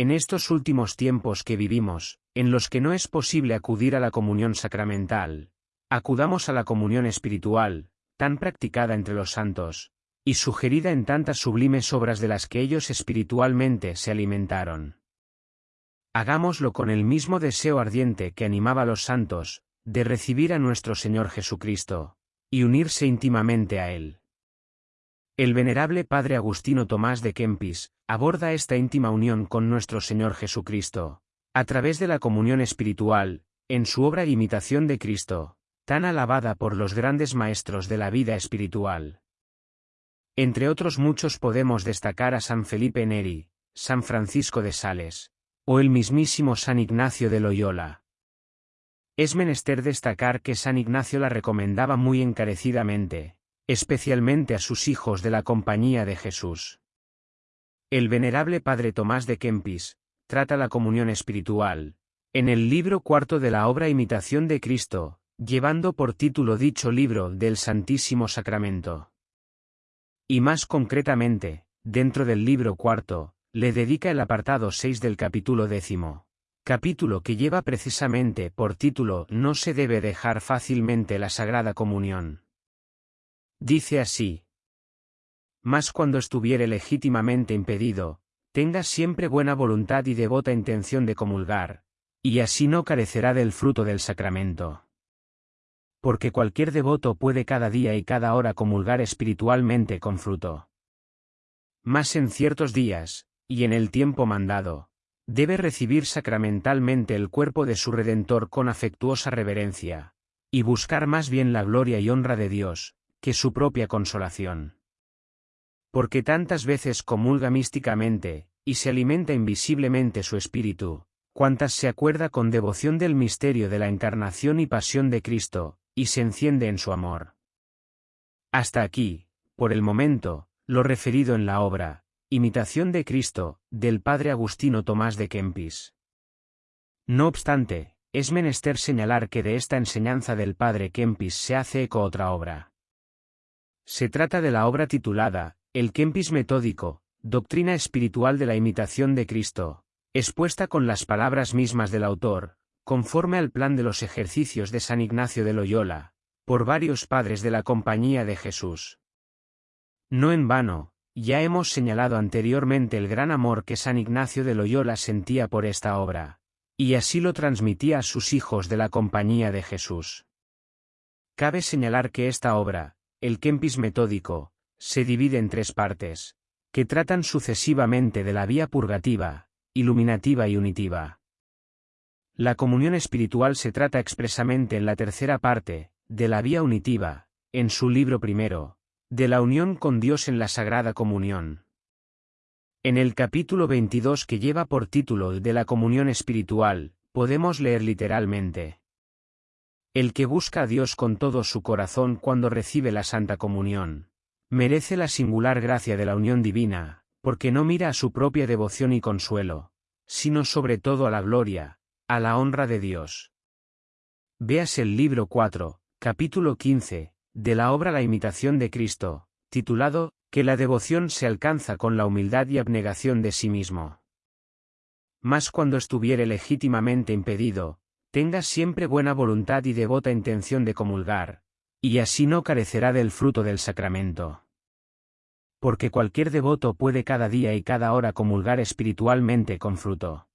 En estos últimos tiempos que vivimos, en los que no es posible acudir a la comunión sacramental, acudamos a la comunión espiritual, tan practicada entre los santos, y sugerida en tantas sublimes obras de las que ellos espiritualmente se alimentaron. Hagámoslo con el mismo deseo ardiente que animaba a los santos, de recibir a nuestro Señor Jesucristo, y unirse íntimamente a Él. El venerable Padre Agustino Tomás de Kempis, aborda esta íntima unión con nuestro Señor Jesucristo, a través de la comunión espiritual, en su obra Imitación de Cristo, tan alabada por los grandes maestros de la vida espiritual. Entre otros muchos podemos destacar a San Felipe Neri, San Francisco de Sales, o el mismísimo San Ignacio de Loyola. Es menester destacar que San Ignacio la recomendaba muy encarecidamente, especialmente a sus hijos de la Compañía de Jesús. El venerable Padre Tomás de Kempis, trata la comunión espiritual, en el libro cuarto de la obra Imitación de Cristo, llevando por título dicho libro del Santísimo Sacramento. Y más concretamente, dentro del libro cuarto, le dedica el apartado 6 del capítulo décimo. Capítulo que lleva precisamente por título No se debe dejar fácilmente la Sagrada Comunión. Dice así. Mas cuando estuviere legítimamente impedido, tenga siempre buena voluntad y devota intención de comulgar, y así no carecerá del fruto del sacramento porque cualquier devoto puede cada día y cada hora comulgar espiritualmente con fruto. Mas en ciertos días, y en el tiempo mandado, debe recibir sacramentalmente el cuerpo de su Redentor con afectuosa reverencia, y buscar más bien la gloria y honra de Dios, que su propia consolación. Porque tantas veces comulga místicamente, y se alimenta invisiblemente su espíritu, cuantas se acuerda con devoción del misterio de la encarnación y pasión de Cristo, y se enciende en su amor. Hasta aquí, por el momento, lo referido en la obra, Imitación de Cristo, del padre Agustino Tomás de Kempis. No obstante, es menester señalar que de esta enseñanza del padre Kempis se hace eco otra obra. Se trata de la obra titulada, El Kempis Metódico, Doctrina Espiritual de la Imitación de Cristo, expuesta con las palabras mismas del autor, conforme al plan de los ejercicios de San Ignacio de Loyola, por varios padres de la Compañía de Jesús. No en vano, ya hemos señalado anteriormente el gran amor que San Ignacio de Loyola sentía por esta obra, y así lo transmitía a sus hijos de la Compañía de Jesús. Cabe señalar que esta obra, el Kempis metódico, se divide en tres partes, que tratan sucesivamente de la vía purgativa, iluminativa y unitiva. La comunión espiritual se trata expresamente en la tercera parte, de la vía unitiva, en su libro primero, de la unión con Dios en la Sagrada Comunión. En el capítulo 22 que lleva por título de la comunión espiritual, podemos leer literalmente. El que busca a Dios con todo su corazón cuando recibe la Santa Comunión, merece la singular gracia de la unión divina, porque no mira a su propia devoción y consuelo, sino sobre todo a la gloria, a la honra de Dios. Veas el libro 4, capítulo 15, de la obra La imitación de Cristo, titulado, Que la devoción se alcanza con la humildad y abnegación de sí mismo. Mas cuando estuviere legítimamente impedido, tenga siempre buena voluntad y devota intención de comulgar, y así no carecerá del fruto del sacramento. Porque cualquier devoto puede cada día y cada hora comulgar espiritualmente con fruto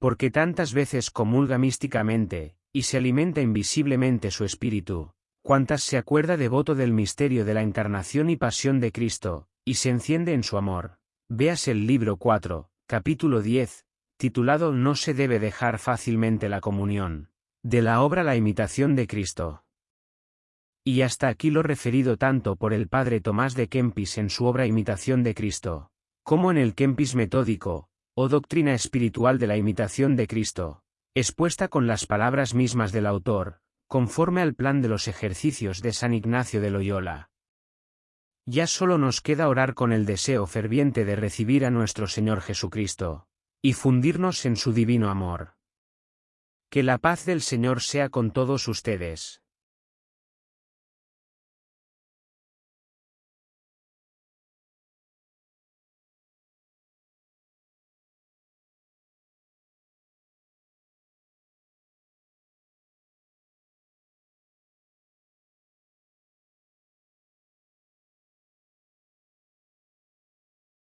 porque tantas veces comulga místicamente, y se alimenta invisiblemente su espíritu, cuantas se acuerda devoto del misterio de la encarnación y pasión de Cristo, y se enciende en su amor. Veas el libro 4, capítulo 10, titulado No se debe dejar fácilmente la comunión, de la obra La imitación de Cristo. Y hasta aquí lo referido tanto por el padre Tomás de Kempis en su obra Imitación de Cristo, como en el Kempis metódico, o doctrina espiritual de la imitación de Cristo, expuesta con las palabras mismas del autor, conforme al plan de los ejercicios de San Ignacio de Loyola. Ya solo nos queda orar con el deseo ferviente de recibir a nuestro Señor Jesucristo, y fundirnos en su divino amor. Que la paz del Señor sea con todos ustedes.